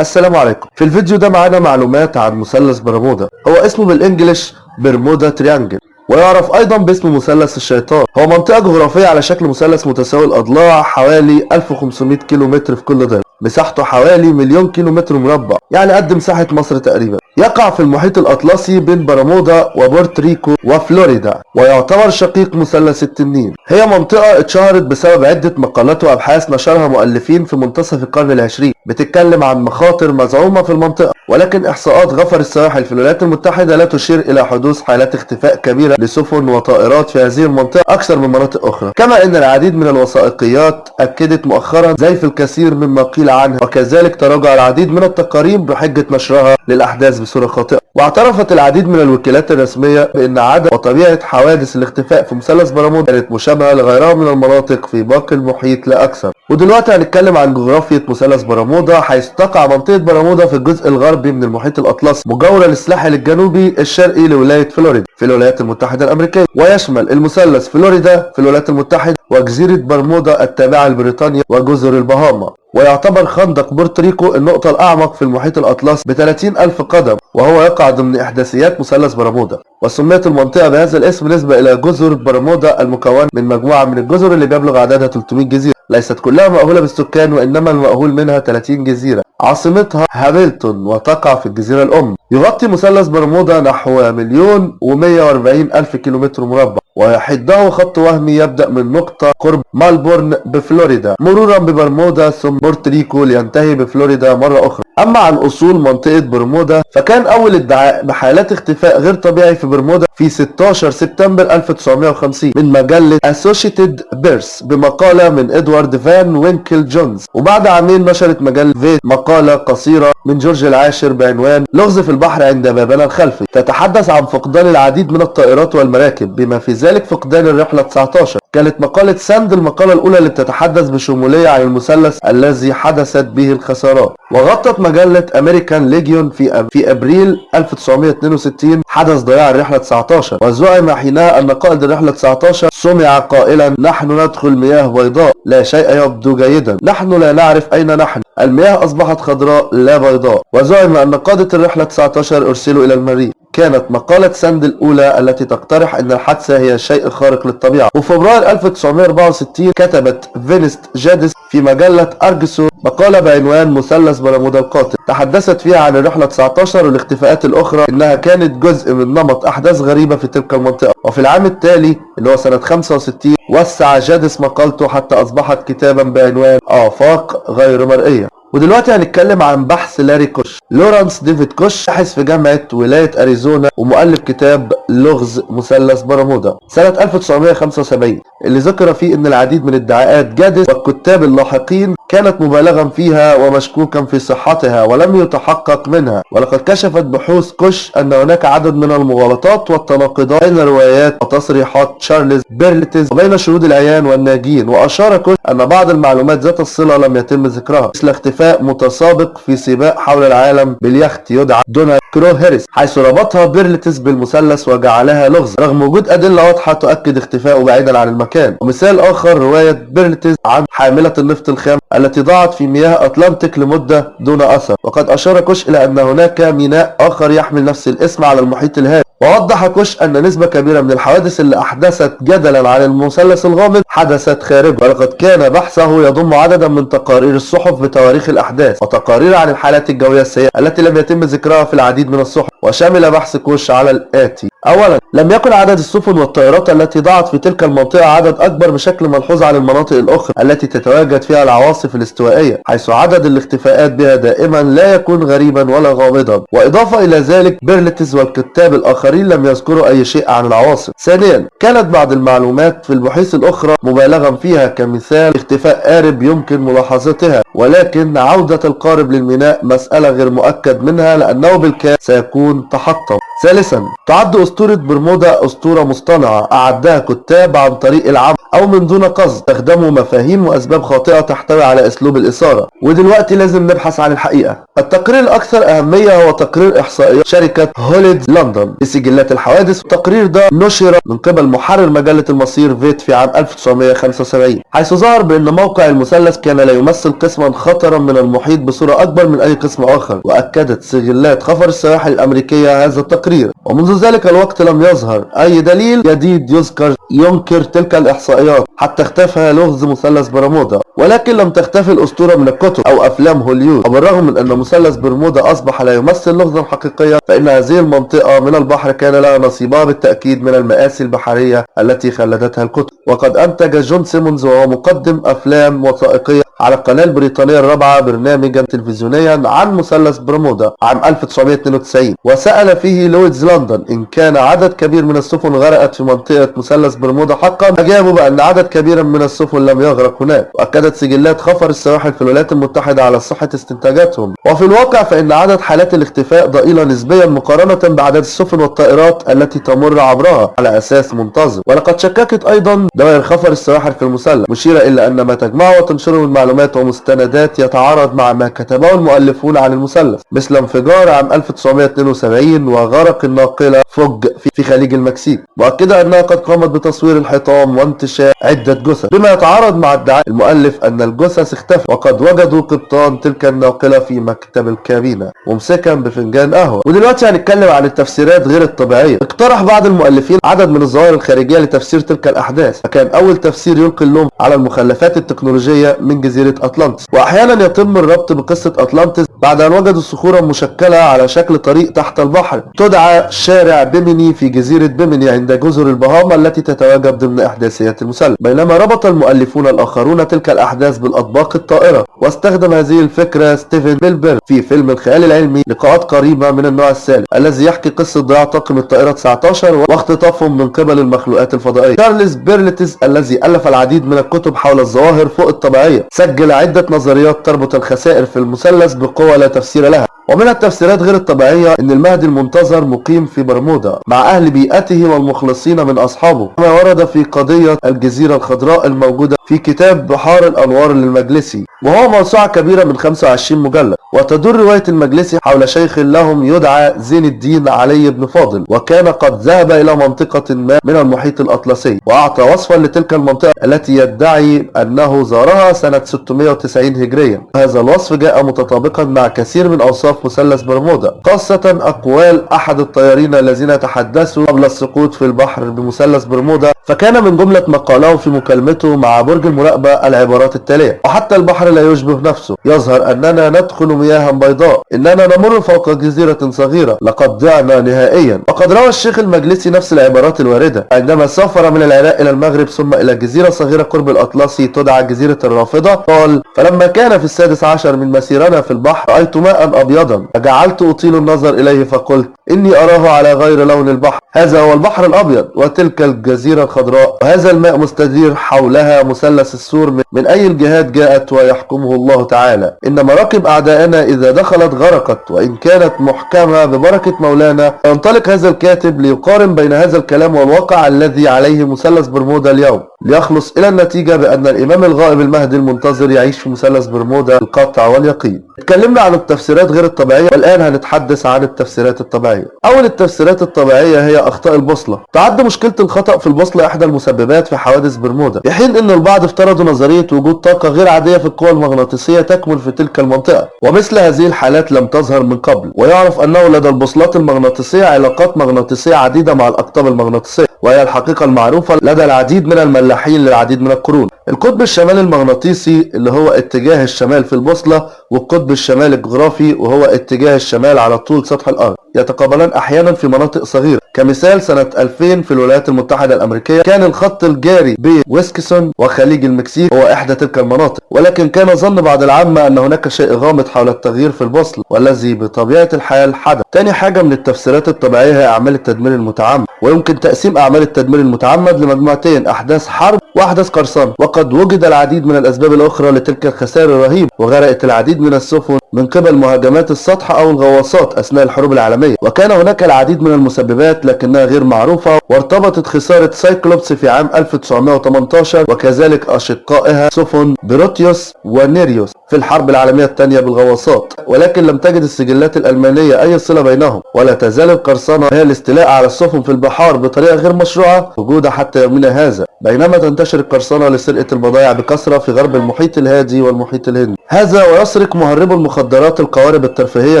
السلام عليكم. في الفيديو ده معانا معلومات عن مثلث برمودا. هو اسمه بال English Bermuda Triangle ويعرف أيضا باسم مثلث الشيطان. هو منطقة جغرافية على شكل مثلث متساوي الأضلاع حوالي 1500 كيلو متر في كل ضلع مساحته حوالي مليون كيلو متر مربع. يعني قد مساحة مصر تقريبا. يقع في المحيط الأطلسي بين برمودا وبورتريكو وفلوريدا ويعتبر شقيق مثلث التنين. هي منطقة اتشهرت بسبب عدة مقالات وأبحاث نشرها مؤلفين في منتصف القرن العشرين. بتتكلم عن مخاطر مزعومة في المنطقة. ولكن إحصاءات غفر السواحل في الولايات المتحدة لا تشير إلى حدوث حالات اختفاء كبيرة لسفن وطائرات في هذه المنطقة أكثر من مناطق أخرى. كما أن العديد من الوثائقيات أكدت مؤخرا زيف الكثير مما قيل عنها وكذلك تراجع العديد من التقارير بحجة نشرها للأحداث بصورة خاطئة. واعترفت العديد من الوكالات الرسمية بأن عدد وطبيعة حوادث الاختفاء في مثلث برمودا كانت مشابهة لغيرها من المناطق في باقي المحيط لا أكثر. ودلوقتي هنتكلم عن جغرافية مثلث برمودا حيث تقع منطقة برمودا في الجزء الغربي من المحيط الأطلسي مجاورة للساحل الجنوبي الشرقي لولاية فلوريدا في الولايات المتحدة الأمريكية ويشمل المثلث فلوريدا في الولايات المتحدة وجزيرة برمودا التابعة لبريطانيا وجزر البهاما. ويعتبر خندق بورتريكو النقطة الأعمق في المحيط الأطلسي ب 30 ألف قدم وهو يقع ضمن إحداثيات مثلث برمودا. وسميت المنطقة بهذا الاسم نسبة إلى جزر برمودا المكونة من مجموعة من الجزر اللي بيبلغ عددها 300 جزيرة. ليست كلها مأهولة بالسكان وإنما المأهول منها 30 جزيرة. عاصمتها هاملتون وتقع في الجزيرة الأم. يغطي مثلث برمودا نحو مليون و140 ألف كيلومتر مربع. ويحده خط وهمي يبدأ من نقطة قرب مالبورن بفلوريدا مرورا ببرمودا ثم بورتريكو لينتهي بفلوريدا مرة أخرى. أما عن أصول منطقة برمودا فكان أول ادعاء بحالات اختفاء غير طبيعي في برمودا في 16 سبتمبر 1950 من مجلة Associated Press بمقالة من إدوارد فان وينكل جونز. وبعد عامين نشرت مجلة Fate مقالة قصيرة من جورج العاشر بعنوان لغز في البحر عند بابنا الخلفي تتحدث عن فقدان العديد من الطائرات والمراكب بما في ذلك فقدان الرحلة 19 كانت مقالة ساند المقالة الأولى اللي بتتحدث بشمولية عن المثلث الذي حدثت به الخسارات. وغطت مجلة American Legion في في أبريل 1962 حدث ضياع الرحلة 19 وزعم حينها أن قائد الرحلة 19 سمع قائلا نحن ندخل مياه بيضاء لا شيء يبدو جيدا. نحن لا نعرف أين نحن. المياه أصبحت خضراء لا بيضاء. وزعم أن قادة الرحلة 19 أرسلوا إلى المريخ. كانت مقالة ساند الأولى التي تقترح أن الحادثة هي شيء خارق للطبيعة. وفبراير 1964 كتبت فينسنت جاديس في مجلة Argosy مقالة بعنوان مثلث برمودا القاتل. تحدثت فيها عن الرحلة 19 والاختفاءات الأخرى إنها كانت جزء من نمط أحداث غريبة في تلك المنطقة. وفي العام التالي اللي هو سنة 65 وسع جادس مقالته حتى أصبحت كتابا بعنوان آفاق غير مرئية. ودلوقتي هنتكلم عن بحث لاري كوش. لورانس ديفيد كوش باحث في جامعة ولاية أريزونا ومؤلف كتاب لغز مثلث برمودا سنة 1975 اللي ذكر فيه إن العديد من ادعاءات جادس والكتاب اللاحقين كانت مبالغا فيها ومشكوكا في صحتها ولم يتحقق منها. ولقد كشفت بحوث كوش أن هناك عدد من المغالطات والتناقضات بين روايات وتصريحات تشارلز بيرلتز وبين شهود العيان والناجين وأشار كوش أن بعض المعلومات ذات الصلة لم يتم ذكرها مثل اختفاء متسابق في سباق حول العالم باليخت يدعى دونالد كروهيرست حيث ربطها بيرلتز بالمثلث وجعلها لغز. رغم وجود أدلة واضحة تؤكد اختفائه بعيدا عن المكان. ومثال آخر رواية بيرلتز عن حاملة النفط الخام التي ضاعت في مياه أطلنطيك لمدة دون أثر. وقد أشار كوش إلى أن هناك ميناء آخر يحمل نفس الاسم على المحيط الهادي. ووضح كوش أن نسبة كبيرة من الحوادث اللي أحدثت جدلا عن المثلث الغامض حدثت خارجه ولقد كان بحثه يضم عددا من تقارير الصحف بتواريخ الأحداث وتقارير عن الحالات الجوية السيئة التي لم يتم ذكرها في العديد من الصحف. وشمل بحث كوش على الآتي. أولا لم يكن عدد السفن والطائرات التي ضاعت في تلك المنطقة عدد أكبر بشكل ملحوظ عن المناطق الأخرى التي تتواجد فيها العواصف الاستوائية حيث عدد الاختفاءات بها دائما لا يكون غريبا ولا غامضا. وإضافة إلى ذلك بيرلتز والكتاب الآخرين لم يذكروا أي شيء عن العواصف ثانيا كانت بعض المعلومات في البحوث الأخرى مبالغا فيها كمثال اختفاء قارب يمكن ملاحظتها. ولكن عودة القارب للميناء مسألة غير مؤكد منها لأنه بالكاد سيكون تحطم. ثالثا تعد أسطورة برمودا أسطورة مصطنعة أعدها كتاب عن طريق العمل. أو من دون قصد استخدموا مفاهيم وأسباب خاطئة تحتوي على أسلوب الإثارة. ودلوقتي لازم نبحث عن الحقيقة. التقرير الأكثر أهمية هو تقرير إحصائيات شركة هوليد لندن. لسجلات الحوادث التقرير ده نشر من قبل محرر مجلة المصير فيت في عام 1975 حيث ظهر بأن موقع المثلث كان لا يمثل قسما خطرا من المحيط بصورة أكبر من أي قسم آخر. وأكدت سجلات خفر السواحل الأمريكية هذا التقرير. ومنذ ذلك الوقت لم يظهر أي دليل جديد يذكر ينكر تلك أيوه حتى اختفى لغز مثلث برمودا ولكن لم تختفي الأسطورة من الكتب أو أفلام هوليود. وبالرغم من أن مثلث برمودا أصبح لا يمثل لغزا حقيقيا فإن هذه المنطقة من البحر كان لها نصيبها بالتأكيد من المآسي البحرية التي خلدتها الكتب. وقد أنتج جون سيمونز وهو مقدم أفلام وثائقية على القناة البريطانية الرابعة برنامجا تلفزيونيا عن مثلث برمودا عام 1992 وسأل فيه لويدز لندن إن كان عدد كبير من السفن غرقت في منطقة مثلث برمودا حقا؟ أجابوا بأن عدد كبير من السفن لم يغرق هناك. وأكدت سجلات خفر السواحل في الولايات المتحدة على صحة استنتاجاتهم. وفي الواقع فإن عدد حالات الاختفاء ضئيلة نسبيا مقارنة بعدد السفن والطائرات التي تمر عبرها على أساس منتظم. ولقد شككت أيضا دوائر خفر السواحل في المثلث مشيرة إلى أن ما تجمعه وتنشره من معلومات ومستندات يتعارض مع ما كتبه المؤلفون عن المثلث مثل انفجار عام 1972 وغرق الناقلة فوج في خليج المكسيك. مؤكدة أنها قد قامت بتصوير الحطام وانتشار عدة جثث. بما يتعارض مع ادعاء المؤلف أن الجثث اختفت وقد وجدوا قبطان تلك الناقلة في مكتب الكابينة ممسكا بفنجان قهوة. ودلوقتي هنتكلم عن التفسيرات غير الطبيعية. اقترح بعض المؤلفين عدد من الظواهر الخارجية لتفسير تلك الأحداث. فكان أول تفسير يلقي اللوم على المخلفات التكنولوجية من جزيرة أطلانتس. وأحيانا يتم الربط بقصة أطلانتس بعد أن وجدوا صخورا مشكلة على شكل طريق تحت البحر تدعى شارع بيميني في جزيرة بيميني عند جزر البهاما التي تتواجد ضمن إحداثيات المثلث بينما ربط المؤلفون الآخرون تلك الأحداث بالأطباق الطائرة. واستخدم هذه الفكرة ستيفن سبيلبرج في فيلم الخيال العلمي لقاءات قريبة من النوع الثالث الذي يحكي قصة ضياع طاقم الطائرة 19 واختطافهم من قبل المخلوقات الفضائية. تشارلز بيرلتز الذي ألف العديد من الكتب حول الظواهر فوق الطبيعية سجل عدة نظريات تربط الخسائر في المثلث بقوة لا تفسير لها ومن التفسيرات غير الطبيعية إن المهدي المنتظر مقيم في برمودا مع أهل بيته والمخلصين من أصحابه كما ورد في قضية الجزيرة الخضراء الموجودة في كتاب بحار الأنوار للمجلسي وهو موسوعة كبيرة من 25 مجلد. وتدور رواية المجلسي حول شيخ لهم يدعى زين الدين علي بن فاضل وكان قد ذهب إلى منطقة ما من المحيط الأطلسي وأعطى وصفا لتلك المنطقة التي يدعي أنه زارها سنة 690 هجريا. هذا الوصف جاء متطابقا مع كثير من أوصاف مثلث برمودا خاصة أقوال أحد الطيارين الذين تحدثوا قبل السقوط في البحر بمثلث برمودا فكان من جملة ما قاله في مكالمته مع برج المراقبة العبارات التالية وحتى البحر لا يشبه نفسه يظهر أننا ندخل مياها بيضاء إننا نمر فوق جزيرة صغيرة لقد ضعنا نهائيا. وقد روى الشيخ المجلسي نفس العبارات الواردة عندما سافر من العراق إلى المغرب ثم إلى جزيرة صغيرة قرب الأطلسي تدعى جزيرة الرافضة قال فلما كان في السادس عشر من مسيرنا في البحر رأيت ماء أبيضا فجعلت أطيل النظر إليه فقلت إني أراه على غير لون البحر. هذا هو البحر الأبيض وتلك الجزيرة الخضراء. وهذا الماء مستدير حولها مثلث السور من أي الجهات جاءت ويحكمه الله تعالى. إن مراكب أعدائنا إذا دخلت غرقت وإن كانت محكمة ببركة مولانا ينطلق هذا الكاتب ليقارن بين هذا الكلام والواقع الذي عليه مثلث برمودا اليوم. ليخلص إلى النتيجة بأن الإمام الغائب المهدي المنتظر يعيش في مثلث برمودا القطع واليقين. اتكلمنا عن التفسيرات غير الطبيعية والآن هنتحدث عن التفسيرات الطبيعية. أول التفسيرات الطبيعية هي أخطاء البوصلة. تعد مشكلة الخطأ في البوصلة إحدى المسببات في حوادث برمودا في حين أن البعض افترضوا نظرية وجود طاقة غير عادية في القوى المغناطيسية تكمن في تلك المنطقة. ومثل هذه الحالات لم تظهر من قبل ويعرف أنه لدى البوصلات المغناطيسية علاقات مغناطيسية عديدة مع الأقطاب المغناطيسية وهي الحقيقة المعروفة لدى العديد من الملاحين للعديد من القرون. القطب الشمالي المغناطيسي اللي هو اتجاه الشمال في البوصلة والقطب الشمالي الجغرافي وهو اتجاه الشمال على طول سطح الأرض. يتقابلان أحيانا في مناطق صغيرة. كمثال سنة 2000 في الولايات المتحدة الأمريكية كان الخط الجاري بين ويسكسون وخليج المكسيك هو إحدى تلك المناطق. ولكن كان ظن بعض العامة أن هناك شيء غامض حول التغيير في البوصلة والذي بطبيعة الحال حدث. تاني حاجة من التفسيرات الطبيعية هي أعمال التدمير المتعمد ويمكن تقسيم أعمال التدمير المتعمد لمجموعتين أحداث حرب وأحداث قرصنة وقد وجد العديد من الأسباب الأخرى لتلك الخسائر الرهيبة وغرقت العديد من السفن من قبل مهاجمات السطح أو الغواصات أثناء الحروب العالمية. وكان هناك العديد من المسببات لكنها غير معروفة وارتبطت خسارة سايكلوبس في عام 1918 وكذلك أشقائها سفن بروتيوس ونيريوس في الحرب العالمية الثانية بالغواصات. ولكن لم تجد السجلات الألمانية أي صلة بينهم ولا تزال القرصنة هي الاستيلاء على السفن في البحار بطريقة غير مشروعة موجودة حتى يومنا هذا. بينما تنتشر القرصنة لسرقة البضائع بكثرة في غرب المحيط الهادي والمحيط الهندي. هذا ويسرق مهربو المخدرات. القوارب الترفيهية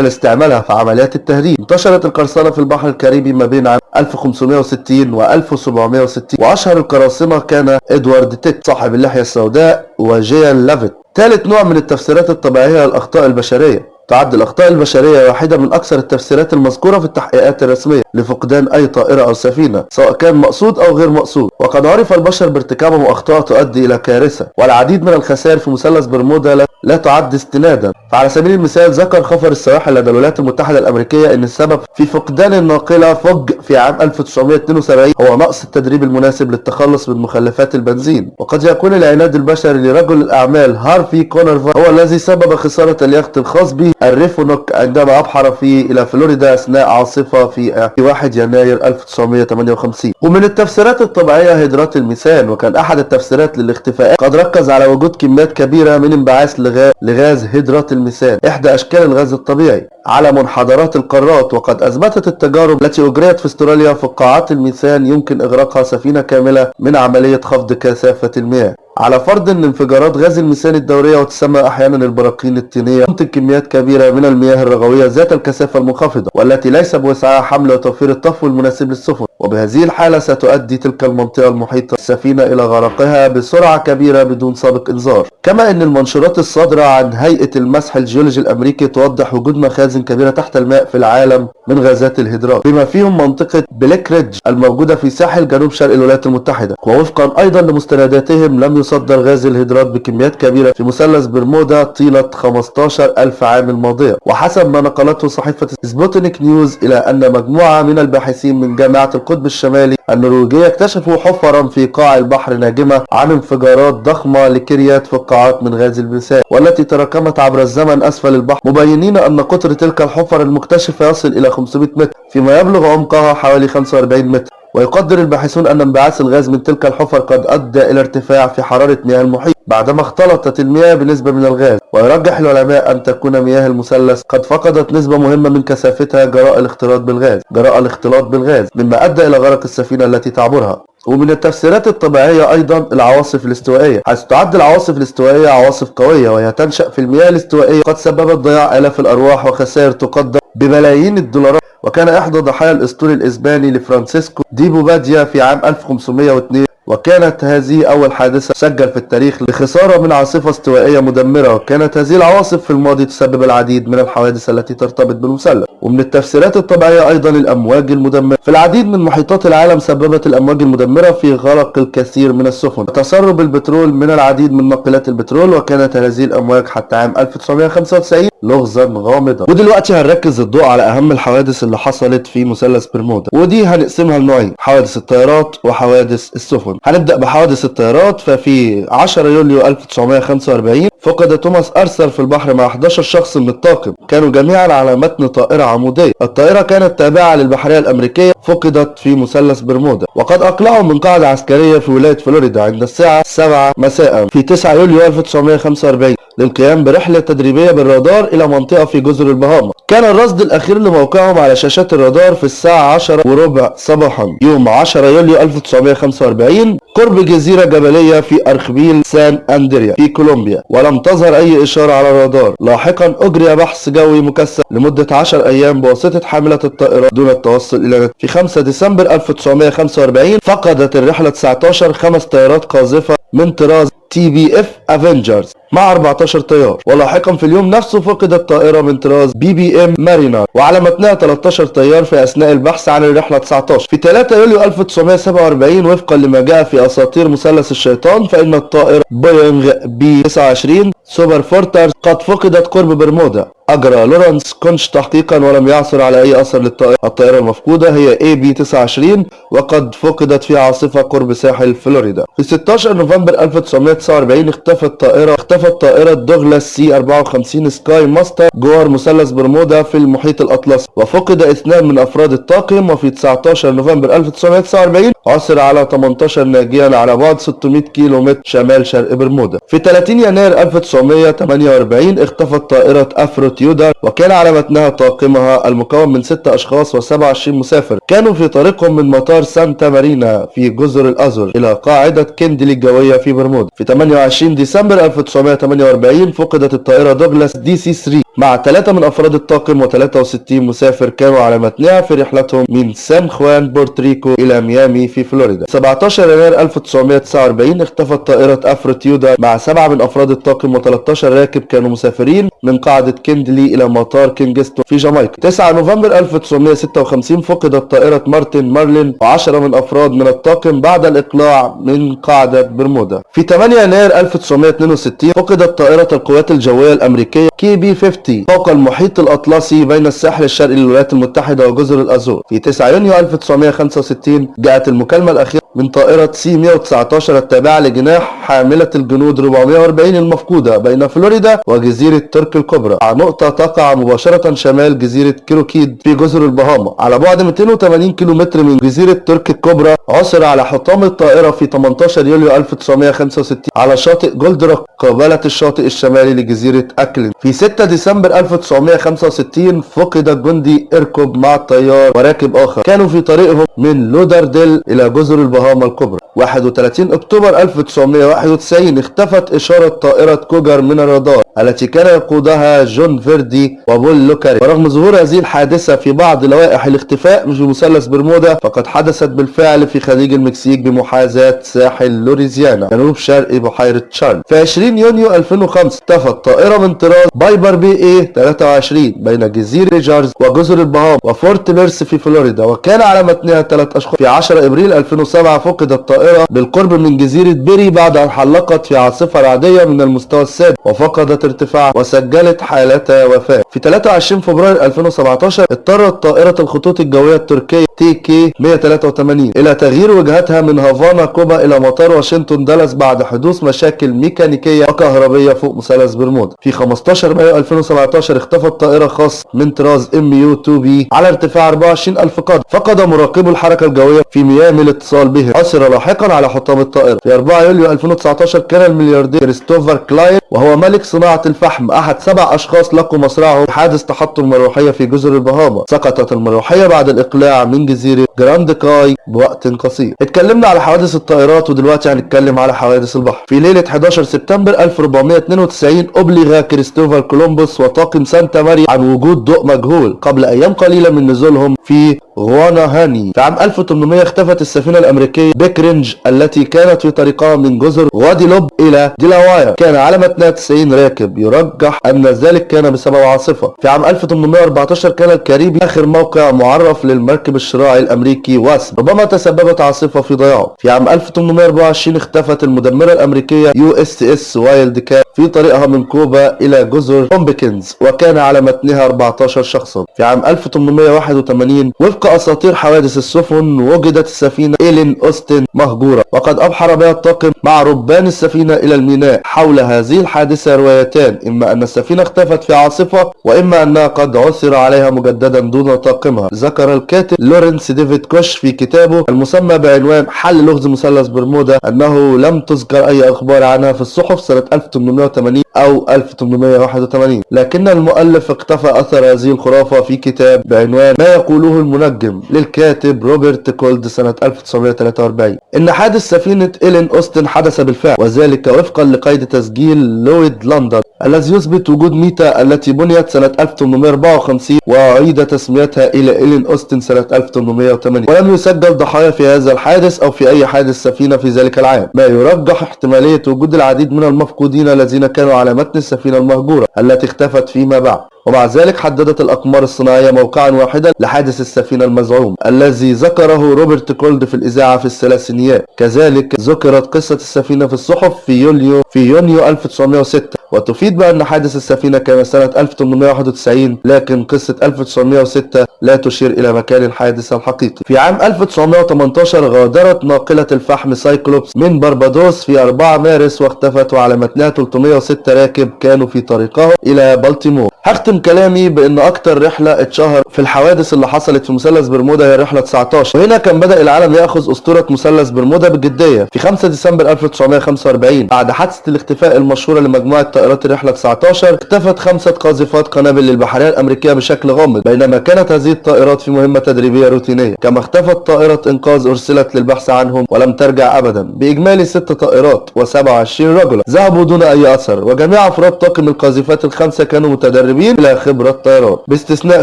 لاستعمالها في عمليات التهريب. انتشرت القرصنة في البحر الكاريبي ما بين عام 1560 و 1760 وأشهر القراصنة كان إدوارد تيتش صاحب اللحية السوداء وجيان لافيت. ثالث نوع من التفسيرات الطبيعية للأخطاء البشرية. تعد الأخطاء البشرية واحدة من أكثر التفسيرات المذكورة في التحقيقات الرسمية لفقدان أي طائرة أو سفينة سواء كان مقصود أو غير مقصود. وقد عرف البشر بارتكابهم أخطاء تؤدي إلى كارثة. والعديد من الخسائر في مثلث برمودا لا, تعد استنادا. فعلى سبيل المثال ذكر خفر السواحل لدى الولايات المتحدة الأمريكية أن السبب في فقدان الناقلة فوج في عام 1972 هو نقص التدريب المناسب للتخلص من مخلفات البنزين. وقد يكون العناد البشري لرجل الأعمال هارفي كونوفر هو الذي سبب خسارة اليخت الخاص به الريفونوك عندما أبحر فيه إلى فلوريدا أثناء عاصفة في 1 يناير 1958 ومن التفسيرات الطبيعية هيدرات الميثان وكان أحد التفسيرات للاختفاءات قد ركز على وجود كميات كبيرة من انبعاث لغاز هيدرات الميثان. إحدى أشكال الغاز الطبيعي على منحدرات القارات وقد أثبتت التجارب التي أجريت في استراليا فقاعات الميثان يمكن إغراقها سفينة كاملة من عملية خفض كثافة المياه. على فرض إن انفجارات غاز الميثان الدورية وتسمى أحيانا البراكين الطينية تنتج كميات كبيرة من المياه الرغوية ذات الكثافة المنخفضة والتي ليس بوسعها حمل وتوفير الطفو المناسب للسفن. وبهذه الحالة ستؤدي تلك المنطقة المحيطة بالسفينة إلى غرقها بسرعة كبيرة بدون سابق إنذار. كما أن المنشورات الصادرة عن هيئة المسح الجيولوجي الأمريكي توضح وجود مخازن كبيرة تحت الماء في العالم من غازات الهيدرات بما فيهم منطقة بليك ريدج الموجودة في ساحل جنوب شرق الولايات المتحدة. ووفقا أيضا لمستنداتهم لم يصدر غاز الهيدرات بكميات كبيرة في مثلث برمودا طيلة 15 ألف عام الماضية. وحسب ما نقلته صحيفة سبوتنيك نيوز إلى أن مجموعة من الباحثين من جامعة القطب الشمالي النرويجية اكتشفوا حفرا في قاع البحر ناجمة عن انفجارات ضخمة لكريات فقاعات من غاز الميثان والتي تراكمت عبر الزمن أسفل البحر. مبينين أن قطر تلك الحفر المكتشفة يصل إلى 500 متر فيما يبلغ عمقها حوالي 45 متر. ويقدر الباحثون أن انبعاث الغاز من تلك الحفر قد أدى إلى ارتفاع في حرارة مياه المحيط بعدما اختلطت المياه بنسبة من الغاز. ويرجح العلماء أن تكون مياه المثلث قد فقدت نسبة مهمة من كثافتها جراء الاختلاط بالغاز. جراء الاختلاط بالغاز مما أدى إلى غرق السفينة التي تعبرها. ومن التفسيرات الطبيعية أيضا العواصف الاستوائية. حيث تعد العواصف الاستوائية عواصف قوية وهي تنشأ في المياه الاستوائية. قد سببت ضياع آلاف الأرواح وخسائر تقدر بملايين الدولارات. وكان إحدى ضحايا الأسطول الإسباني لفرانسيسكو دي بوباديا في عام 1502 وكانت هذه أول حادثة سجل في التاريخ لخسارة من عاصفة استوائية مدمرة وكانت هذه العواصف في الماضي تسبب العديد من الحوادث التي ترتبط بالمثلث ومن التفسيرات الطبيعية أيضا الأمواج المدمرة. في العديد من محيطات العالم سببت الأمواج المدمرة في غرق الكثير من السفن. تسرب البترول من العديد من ناقلات البترول وكانت هذه الأمواج حتى عام 1995 لغزا غامضا. ودلوقتي هنركز الضوء على أهم الحوادث اللي حصلت في مثلث برمودا. ودي هنقسمها لنوعين حوادث الطيارات وحوادث السفن. هنبدأ بحوادث الطيارات ففي 10 يوليو 1945 فقد توماس أرثر في البحر مع 11 شخص من الطاقم كانوا جميعا على متن طائرة عمودية. الطائرة كانت تابعة للبحرية الأمريكية فقدت في مثلث برمودا. وقد أقلعوا من قاعدة عسكرية في ولاية فلوريدا عند الساعة 7 مساء في 9 يوليو 1945 للقيام برحلة تدريبية بالرادار إلى منطقة في جزر البهاما كان الرصد الأخير لموقعهم على شاشات الرادار في الساعة 10 وربع صباحا يوم 10 يوليو 1945 قرب جزيرة جبلية في أرخبيل سان أندريس في كولومبيا. ولم تظهر أي إشارة على الرادار. لاحقا أجري بحث جوي مكثف لمدة 10 أيام بواسطة حاملة الطائرات دون التوصل إلى في 5 ديسمبر 1945 فقدت الرحلة 19 خمس طيارات قاذفة من طراز تي بي اف افنجرز مع 14 طيار. ولاحقا في اليوم نفسه فقدت طائرة من طراز بي بي ام مارينر وعلى متنها 13 طيار في أثناء البحث عن الرحلة 19 في 3 يوليو 1947 وفقا لما جاء في أساطير مثلث الشيطان فإن الطائرة بوينغ بي 29 سوبر فورترس قد فقدت قرب برمودا. أجرى لورانس كوش تحقيقا ولم يعثر على أي أثر للطائرة. الطائرة المفقودة هي اي بي 29 وقد فقدت في عاصفة قرب ساحل فلوريدا. في 16 نوفمبر 1949 اختفت طائرة اختفت اختفت طائرة دوغلاس سي 54 سكاي ماستر جوار مثلث برمودا في المحيط الأطلسي. وفقد إثنان من أفراد الطاقم وفي 19 نوفمبر 1949 عثر على 18 ناجيا على بعد 600 كيلو متر شمال شرق برمودا. في 30 يناير 1948 اختفت طائرة أفرو تيودر وكان على متنها طاقمها المكون من 6 أشخاص و27 مسافر. كانوا في طريقهم من مطار سانتا ماريا في جزر الأزور إلى قاعدة كندلي الجوية في برمودا. في 28 ديسمبر 1948 فقدت الطائرة دوغلاس دي سي 3 مع ثلاثة من أفراد الطاقم و63 مسافر كانوا على متنها في رحلتهم من سان خوان بورتوريكو إلى ميامي في فلوريدا. 17 يناير 1949 اختفت طائرة أفرو تيودر مع سبعة من أفراد الطاقم و13 راكب كانوا مسافرين من قاعدة كيندلي إلى مطار كينجستون في جامايكا. 9 نوفمبر 1956 فقدت طائرة مارتن مارلين و10 من أفراد من الطاقم بعد الإقلاع من قاعدة برمودا. في 8 يناير 1962 فقدت طائرة القوات الجوية الأمريكية كي بي 50 فوق المحيط الأطلسي بين الساحل الشرقي للولايات المتحدة وجزر الأزور. في 9 يونيو 1965 جاءت المكالمة الأخيرة من طائرة سي 119 التابعة لجناح حاملة الجنود 440 المفقودة بين فلوريدا وجزيرة ترك الكبرى. على نقطة تقع مباشرة شمال جزيرة كروكيد في جزر البهاما. على بعد 280 كيلومتر من جزيرة ترك الكبرى عثر على حطام الطائرة في 18 يوليو 1965 على شاطئ جولدروك قبالة الشاطئ الشمالي لجزيرة أكلين. في 6 ديسمبر 1965 فقد الجندي إركوب مع الطيار وراكب آخر. كانوا في طريقهم من لودارديل إلى جزر البهاما الكبرى. 31 أكتوبر 1991 اختفت إشارة طائرة كوجر من الرادار التي كان يقودها جون فيردي وبول لوكاري. ورغم ظهور هذه الحادثة في بعض لوائح الاختفاء في مثلث برمودا فقد حدثت بالفعل في خليج المكسيك بمحاذاة ساحل لويزيانا جنوب شرق بحيرة تشارلز في 20 يونيو 2005 اختفت طائرة من طراز بايبر بي اي 23 بين جزيرة جارز وجزر البهاما وفورت بيرس في فلوريدا وكان على متنها ثلاث أشخاص. في 10 إبريل 2007 فقدت الطائرة بالقرب من جزيرة بيري بعد أن حلقت في عاصفة رعدية من المستوى السادس وفقدت ارتفاع وسجلت حالة وفاة. في 23 فبراير 2017 اضطرت طائرة الخطوط الجوية التركية تي كي 183 إلى تغيير وجهتها من هافانا كوبا إلى مطار واشنطن دالس بعد حدوث مشاكل ميكانيكية وكهربية فوق مثلث برمودا في 15 مايو 2017 اختفت طائرة خاص من طراز MU 2 B على ارتفاع 24000 قدم. فقد مراقبو الحركة الجوية في ميامي الاتصال بهم عثر لاحقا على حطام الطائرة. في 4 يوليو 2019 كان الملياردير كريستوفر كلاين وهو ملك صناعة الفحم أحد سبع أشخاص لقوا مصرعه في حادث تحطم مروحية في جزر البهاما. سقطت المروحية بعد الإقلاع من جراند كاي بوقت قصير. اتكلمنا على حوادث الطائرات ودلوقتي هنتكلم على حوادث البحر. في ليلة 11 سبتمبر 1492 أبلغ كريستوفر كولومبوس وطاقم سانتا ماريا عن وجود ضوء مجهول. قبل أيام قليلة من نزولهم في غوانا هاني في عام 1800 اختفت السفينة الأمريكية بيكرينج التي كانت في طريقها من جزر غواديلوب إلى ديلاواير. كان على متنها 90 راكب يرجح أن ذلك كان بسبب عاصفة. في عام 1814 كان الكاريبي آخر موقع معرف للمركب الشراعي الأمريكي. واسم ربما تسببت عاصفة في ضياعه في عام 1824 اختفت المدمرة الأمريكية USS وايلد كات في طريقها من كوبا إلى جزر بومبكنز وكان على متنها 14 شخصا. في عام 1881 وفق أساطير حوادث السفن وجدت السفينة إيلين أوستن مهجورة. وقد أبحر بها الطاقم مع ربان السفينة إلى الميناء حول هذه الحادثة روايتان إما أن السفينة اختفت في عاصفة وإما أنها قد عثر عليها مجددا دون طاقمها. ذكر الكاتب لورنس ديفيد كوش في كتابه المسمى بعنوان حل لغز مثلث برمودا أنه لم تذكر أي أخبار عنها في الصحف سنة 1880 أو 1881 لكن المؤلف اقتفى أثر هذه الخرافة في كتاب بعنوان ما يقوله المنجم للكاتب روبرت كولد سنة 1943 إن حادث سفينة إيلين أوستن حدث بالفعل وذلك وفقا لقيد تسجيل لويد لندن. الذي يثبت وجود ميتا التي بنيت سنة 1854 وأعيد تسميتها إلى إيلين أوستن سنة 1808 ولم يسجل ضحايا في هذا الحادث أو في أي حادث سفينة في ذلك العام. ما يرجح احتمالية وجود العديد من المفقودين الذين كانوا على متن السفينة المهجورة التي اختفت فيما بعد. ومع ذلك حددت الأقمار الصناعية موقعا واحدا لحادث السفينة المزعوم الذي ذكره روبرت كولد في الإذاعة في الثلاثينيات. كذلك ذكرت قصة السفينة في الصحف في يوليو في يونيو 1906 وتفيد بأن حادث السفينة كان سنة 1891 لكن قصة 1906 لا تشير إلى مكان الحادث الحقيقي. في عام 1918 غادرت ناقلة الفحم سايكلوبس من بربادوس في 4 مارس واختفت وعلى متنها 306 راكب كانوا في طريقهم إلى بلطيمور هختم كلامي بإن أكتر رحلة اتشهر في الحوادث اللي حصلت في مثلث برمودا هي رحلة 19 وهنا كان بدأ العالم يأخذ أسطورة مثلث برمودا بجديه في 5 ديسمبر 1945 بعد حادثة الاختفاء المشهورة لمجموعة طائرات الرحله 19 اختفت خمسة قاذفات قنابل للبحريه الأمريكية بشكل غامض بينما كانت هذه الطائرات في مهمة تدريبية روتينية. كما اختفت طائره إنقاذ أرسلت للبحث عنهم ولم ترجع ابدا. بإجمالي ست طائرات و27 رجلا ذهبوا دون أي أثر وجميع أفراد طاقم القاذفات الخمسة كانوا متدربين بلا خبرة طيران. باستثناء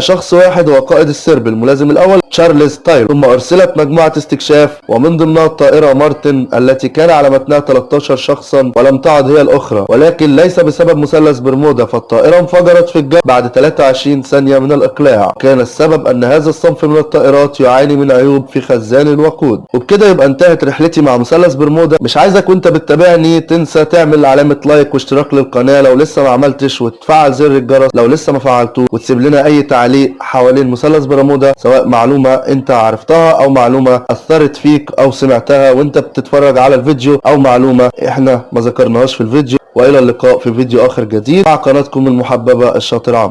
شخص واحد هو قائد السرب الملازم الأول تشارلز تايلور ثم أرسلت مجموعة استكشاف ومن ضمنها الطائرة مارتن التي كان على متنها 13 شخصا ولم تعد هي الأخرى. ولكن ليس بسبب مثلث برمودا فالطائرة انفجرت في الجو بعد 23 ثانية من الإقلاع. كان السبب أن هذا الصنف من الطائرات يعاني من عيوب في خزان الوقود. وبكده يبقى انتهت رحلتي مع مثلث برمودا. مش عايزك وانت بتتابعني تنسى تعمل علامة لايك واشتراك للقناة لو لسه ما عملتش وتفعل زر الجرس لو لسه ما فعلتوه وتسيب لنا أي تعليق حوالين مثلث برمودا سواء معلومة أنت عرفتها أو معلومة أثرت فيك أو سمعتها وأنت بتتفرج على الفيديو أو معلومة إحنا ما ذكرناهاش في الفيديو وإلى اللقاء في فيديو آخر جديد مع قناتكم المحببة الشاطر عمرو